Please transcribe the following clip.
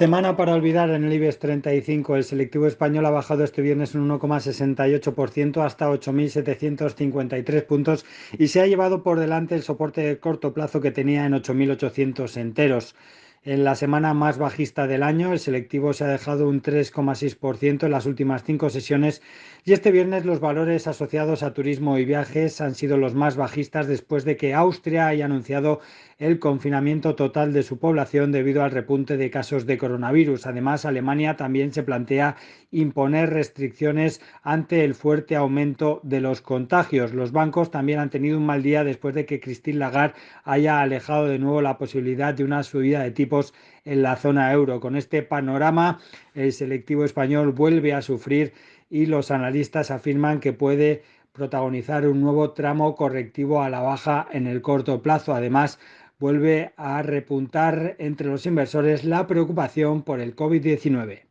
Semana para olvidar en el IBEX 35. El selectivo español ha bajado este viernes un 1,68% hasta 8.753 puntos y se ha llevado por delante el soporte de corto plazo que tenía en 8.800 enteros. En la semana más bajista del año, el selectivo se ha dejado un 3,6% en las últimas cinco sesiones y este viernes los valores asociados a turismo y viajes han sido los más bajistas después de que Austria haya anunciado el confinamiento total de su población debido al repunte de casos de coronavirus. Además, Alemania también se plantea imponer restricciones ante el fuerte aumento de los contagios. Los bancos también han tenido un mal día después de que Christine Lagarde haya alejado de nuevo la posibilidad de una subida de tipos en la zona euro. Con este panorama, el selectivo español vuelve a sufrir y los analistas afirman que puede protagonizar un nuevo tramo correctivo a la baja en el corto plazo. Además, vuelve a repuntar entre los inversores la preocupación por el COVID-19.